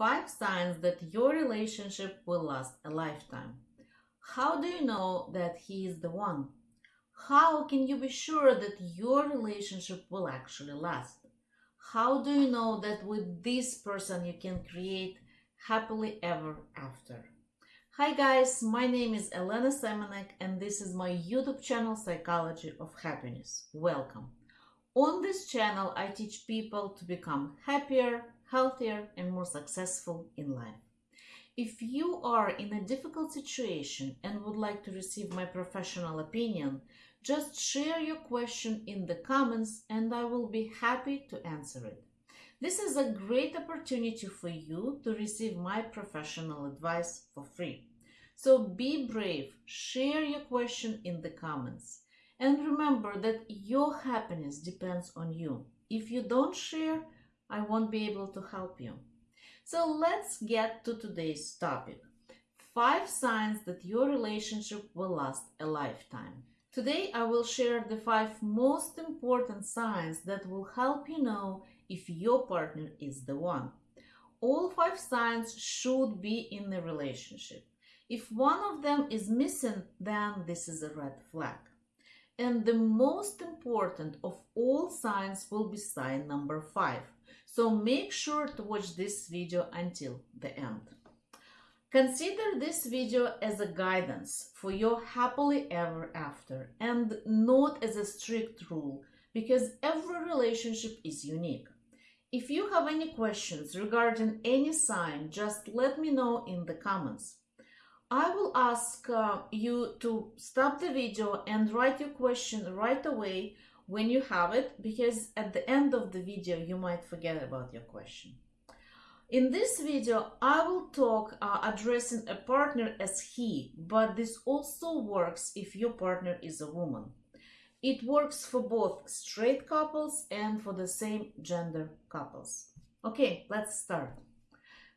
Five signs that your relationship will last a lifetime. How do you know that he is the one? How can you be sure that your relationship will actually last? How do you know that with this person you can create happily ever after? Hi guys, my name is Elena Semenek and this is my YouTube channel Psychology of Happiness. Welcome. On this channel I teach people to become happier, healthier and more successful in life. If you are in a difficult situation and would like to receive my professional opinion, just share your question in the comments and I will be happy to answer it. This is a great opportunity for you to receive my professional advice for free. So be brave, share your question in the comments. And remember that your happiness depends on you. If you don't share, I won't be able to help you. So let's get to today's topic. Five signs that your relationship will last a lifetime. Today I will share the five most important signs that will help you know if your partner is the one. All five signs should be in the relationship. If one of them is missing, then this is a red flag. And the most important of all signs will be sign number five. So make sure to watch this video until the end. Consider this video as a guidance for your happily ever after and not as a strict rule because every relationship is unique. If you have any questions regarding any sign, just let me know in the comments. I will ask uh, you to stop the video and write your question right away when you have it because at the end of the video you might forget about your question. In this video, I will talk uh, addressing a partner as he, but this also works if your partner is a woman. It works for both straight couples and for the same gender couples. Okay, let's start.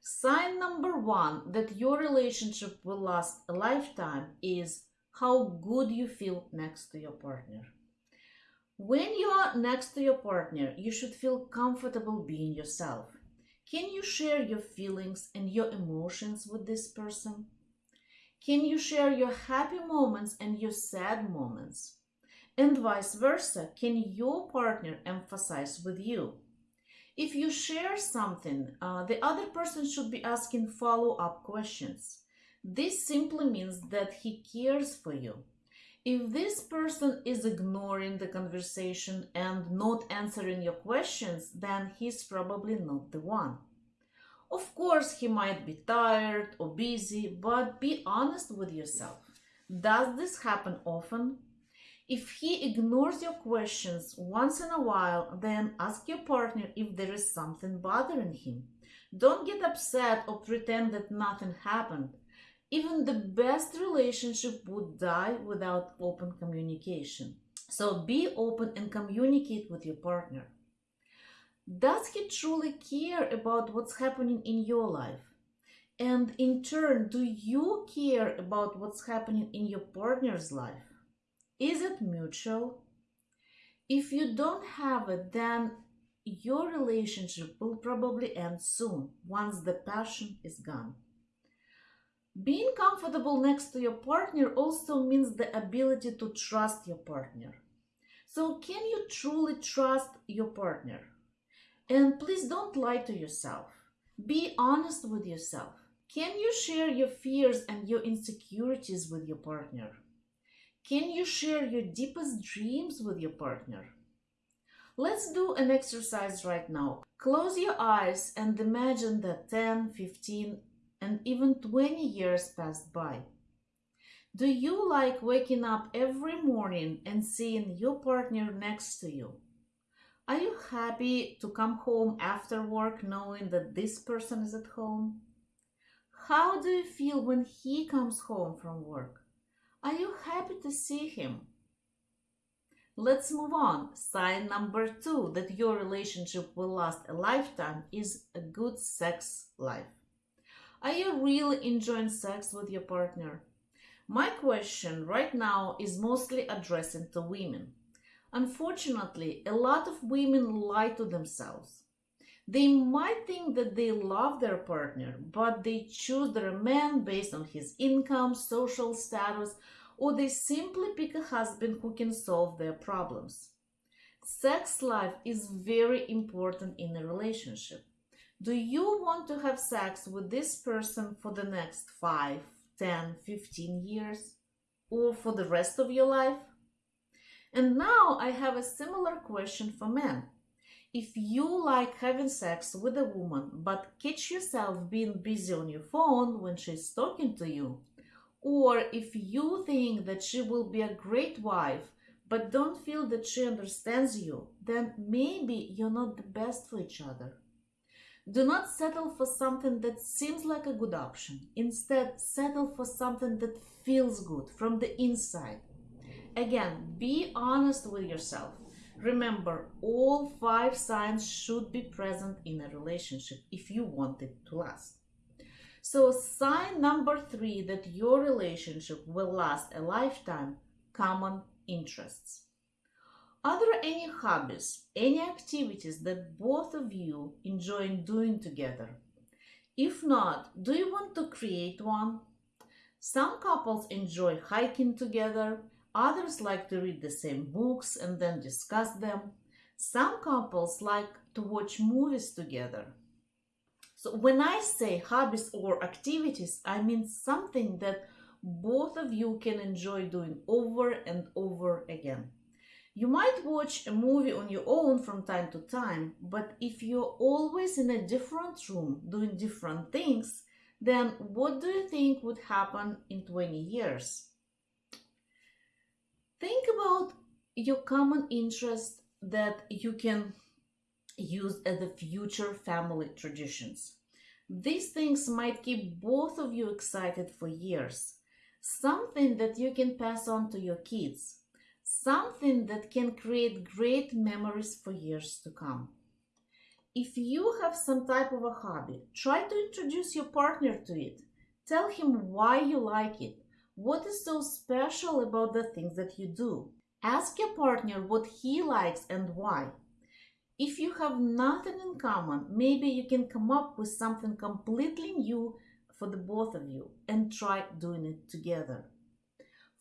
Sign number one that your relationship will last a lifetime is how good you feel next to your partner. When you are next to your partner, you should feel comfortable being yourself. Can you share your feelings and your emotions with this person? Can you share your happy moments and your sad moments? And vice versa, can your partner emphasize with you? If you share something, uh, the other person should be asking follow-up questions. This simply means that he cares for you. If this person is ignoring the conversation and not answering your questions, then he's probably not the one. Of course, he might be tired or busy, but be honest with yourself. Does this happen often? If he ignores your questions once in a while, then ask your partner if there is something bothering him. Don't get upset or pretend that nothing happened. Even the best relationship would die without open communication. So be open and communicate with your partner. Does he truly care about what's happening in your life? And in turn, do you care about what's happening in your partner's life? Is it mutual? If you don't have it, then your relationship will probably end soon once the passion is gone. Being comfortable next to your partner also means the ability to trust your partner. So, can you truly trust your partner? And please don't lie to yourself. Be honest with yourself. Can you share your fears and your insecurities with your partner? Can you share your deepest dreams with your partner? Let's do an exercise right now. Close your eyes and imagine that 10, 15, and even 20 years passed by. Do you like waking up every morning and seeing your partner next to you? Are you happy to come home after work knowing that this person is at home? How do you feel when he comes home from work? Are you happy to see him? Let's move on. Sign number two that your relationship will last a lifetime is a good sex life. Are you really enjoying sex with your partner? My question right now is mostly addressing to women. Unfortunately, a lot of women lie to themselves. They might think that they love their partner, but they choose their man based on his income, social status, or they simply pick a husband who can solve their problems. Sex life is very important in a relationship. Do you want to have sex with this person for the next 5, 10, 15 years? Or for the rest of your life? And now I have a similar question for men. If you like having sex with a woman but catch yourself being busy on your phone when she's talking to you, or if you think that she will be a great wife but don't feel that she understands you, then maybe you're not the best for each other. Do not settle for something that seems like a good option. Instead, settle for something that feels good from the inside. Again, be honest with yourself. Remember, all five signs should be present in a relationship if you want it to last. So, sign number three that your relationship will last a lifetime common interests. Are there any hobbies, any activities that both of you enjoy doing together? If not, do you want to create one? Some couples enjoy hiking together, Others like to read the same books and then discuss them. Some couples like to watch movies together. So when I say hobbies or activities, I mean something that both of you can enjoy doing over and over again. You might watch a movie on your own from time to time, but if you're always in a different room doing different things, then what do you think would happen in 20 years? Think about your common interest that you can use as the future family traditions. These things might keep both of you excited for years. Something that you can pass on to your kids. Something that can create great memories for years to come. If you have some type of a hobby, try to introduce your partner to it. Tell him why you like it what is so special about the things that you do? Ask your partner what he likes and why. If you have nothing in common, maybe you can come up with something completely new for the both of you and try doing it together.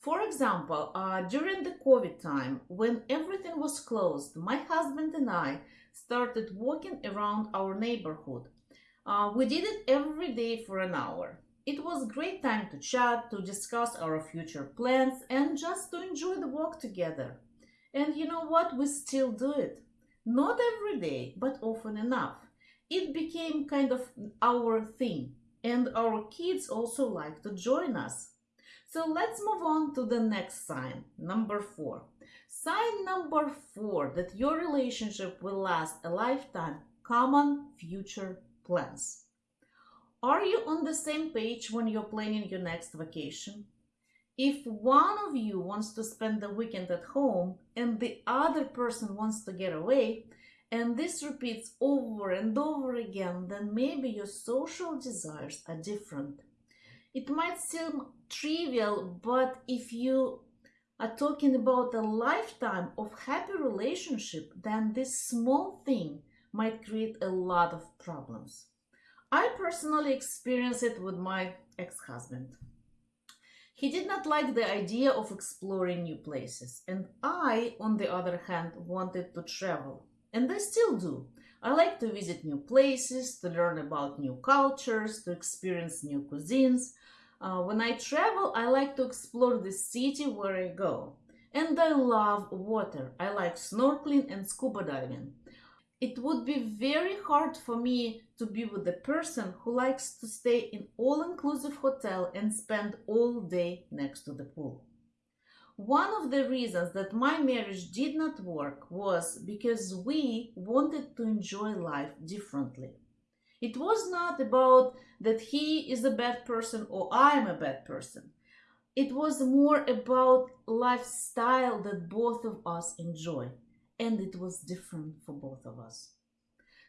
For example, uh, during the COVID time, when everything was closed, my husband and I started walking around our neighborhood. Uh, we did it every day for an hour. It was great time to chat, to discuss our future plans, and just to enjoy the walk together. And you know what? We still do it. Not every day, but often enough. It became kind of our thing, and our kids also like to join us. So let's move on to the next sign, number four. Sign number four that your relationship will last a lifetime common future plans. Are you on the same page when you're planning your next vacation? If one of you wants to spend the weekend at home and the other person wants to get away, and this repeats over and over again, then maybe your social desires are different. It might seem trivial, but if you are talking about a lifetime of happy relationship, then this small thing might create a lot of problems. I personally experienced it with my ex-husband. He did not like the idea of exploring new places, and I, on the other hand, wanted to travel. And I still do. I like to visit new places, to learn about new cultures, to experience new cuisines. Uh, when I travel, I like to explore the city where I go. And I love water. I like snorkeling and scuba diving it would be very hard for me to be with a person who likes to stay in all-inclusive hotel and spend all day next to the pool. One of the reasons that my marriage did not work was because we wanted to enjoy life differently. It was not about that he is a bad person or I am a bad person. It was more about lifestyle that both of us enjoy and it was different for both of us.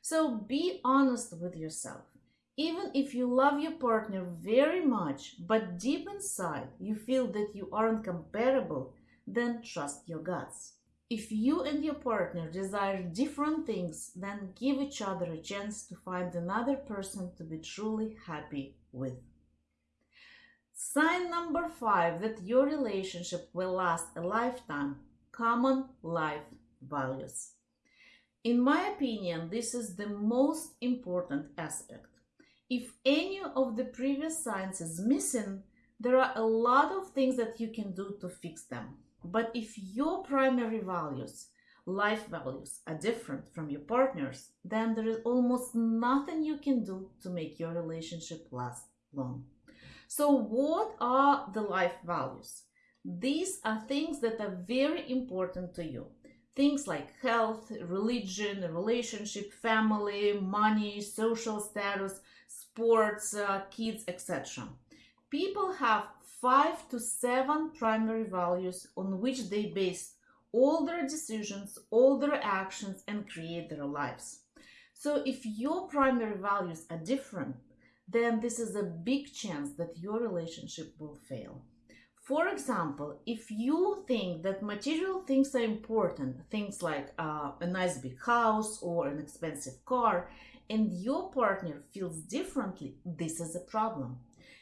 So be honest with yourself. Even if you love your partner very much, but deep inside you feel that you aren't compatible, then trust your guts. If you and your partner desire different things, then give each other a chance to find another person to be truly happy with. Sign number five that your relationship will last a lifetime common life values. In my opinion, this is the most important aspect. If any of the previous signs is missing, there are a lot of things that you can do to fix them. But if your primary values, life values, are different from your partner's, then there is almost nothing you can do to make your relationship last long. So, what are the life values? These are things that are very important to you. Things like health, religion, relationship, family, money, social status, sports, uh, kids, etc. People have five to seven primary values on which they base all their decisions, all their actions, and create their lives. So, if your primary values are different, then this is a big chance that your relationship will fail. For example, if you think that material things are important, things like uh, a nice big house or an expensive car, and your partner feels differently, this is a problem.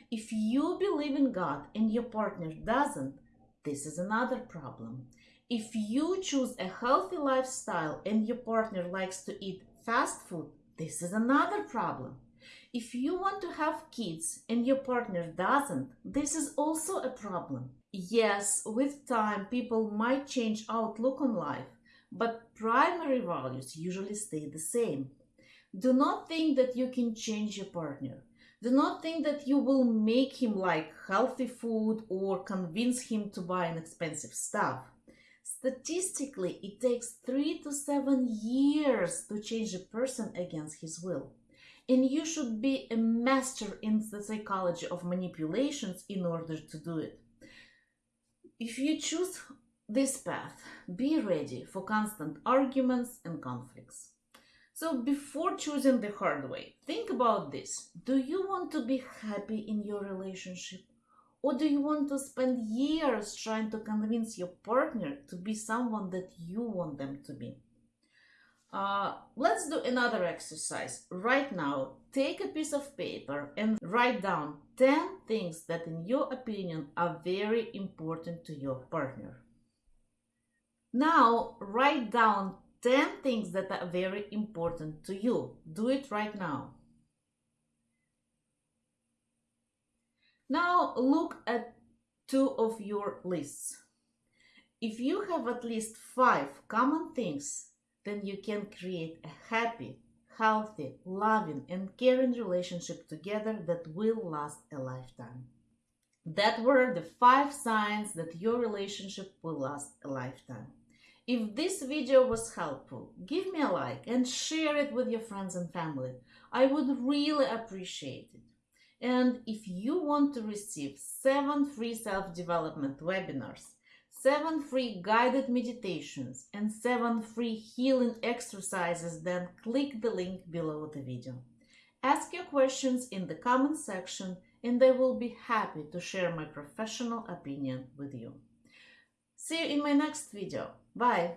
If you believe in God and your partner doesn't, this is another problem. If you choose a healthy lifestyle and your partner likes to eat fast food, this is another problem. If you want to have kids and your partner doesn't, this is also a problem. Yes, with time, people might change outlook on life, but primary values usually stay the same. Do not think that you can change your partner. Do not think that you will make him like healthy food or convince him to buy an expensive stuff. Statistically, it takes three to seven years to change a person against his will. And you should be a master in the psychology of manipulations in order to do it. If you choose this path, be ready for constant arguments and conflicts. So before choosing the hard way, think about this. Do you want to be happy in your relationship? Or do you want to spend years trying to convince your partner to be someone that you want them to be? Uh, let's do another exercise. Right now, take a piece of paper and write down 10 things that, in your opinion, are very important to your partner. Now, write down 10 things that are very important to you. Do it right now. Now look at two of your lists. If you have at least five common things, then you can create a happy, healthy, loving, and caring relationship together that will last a lifetime. That were the five signs that your relationship will last a lifetime. If this video was helpful, give me a like and share it with your friends and family. I would really appreciate it. And if you want to receive 7 free self-development webinars, 7 free guided meditations, and 7 free healing exercises, then click the link below the video. Ask your questions in the comment section and I will be happy to share my professional opinion with you. See you in my next video. Bye!